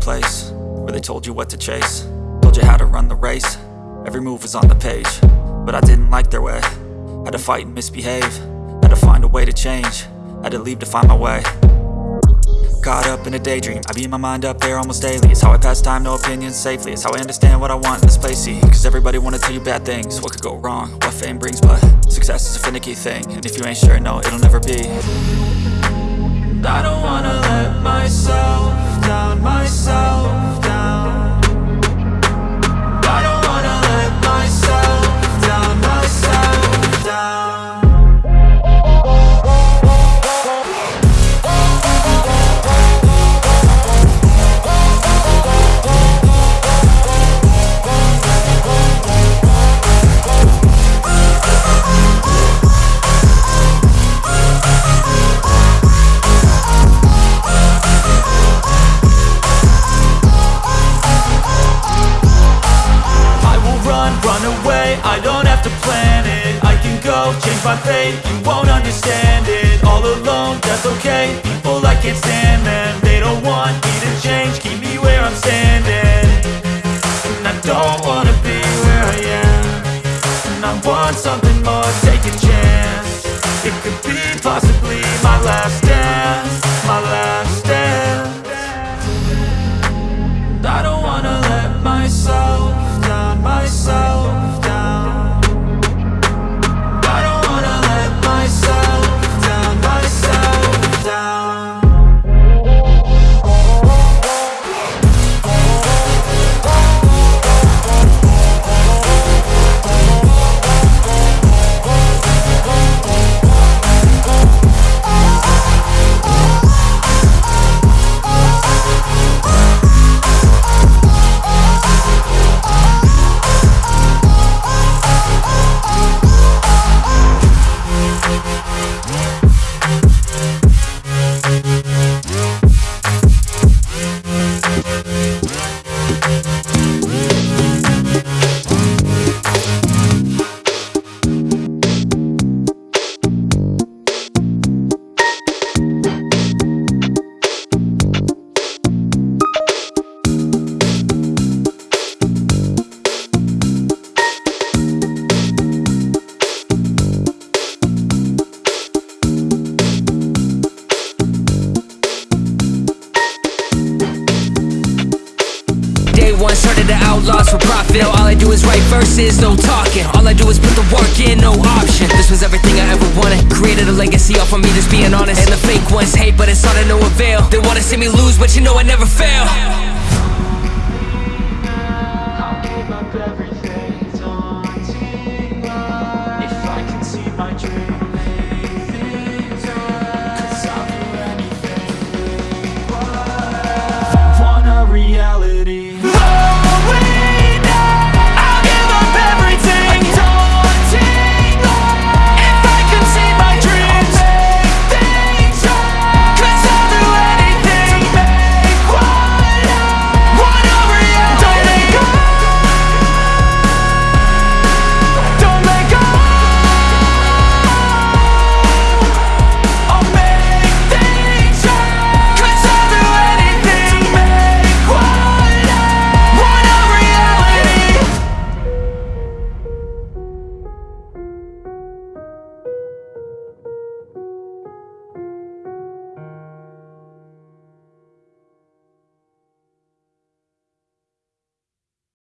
Place Where they told you what to chase. Told you how to run the race. Every move was on the page But I didn't like their way. Had to fight and misbehave. Had to find a way to change. Had to leave to find my way. Caught up in a daydream. I beat my mind up there almost daily. It's how I pass time, no opinions safely. It's how I understand what I want in this place, see? Cause everybody wanna tell you bad things. What could go wrong, what fame brings But success is a finicky thing. And if you ain't sure, no, it'll never be I don't have to plan it. I can go, change my fate, you won't understand it. All alone, that's okay, people I can't stand them They don't want me to change, keep me where I'm standing. And I don't wanna be where I am. And I want something more, take a chance. It could be possibly my last dance. My last laws for profit. All I do is write verses, no talking. All I do is put the work in, no option. This was everything I ever wanted. Created a legacy off of me just being honest. And the fake ones hate, but it's all to no avail. They wanna see me lose, but you know I never fail. Reality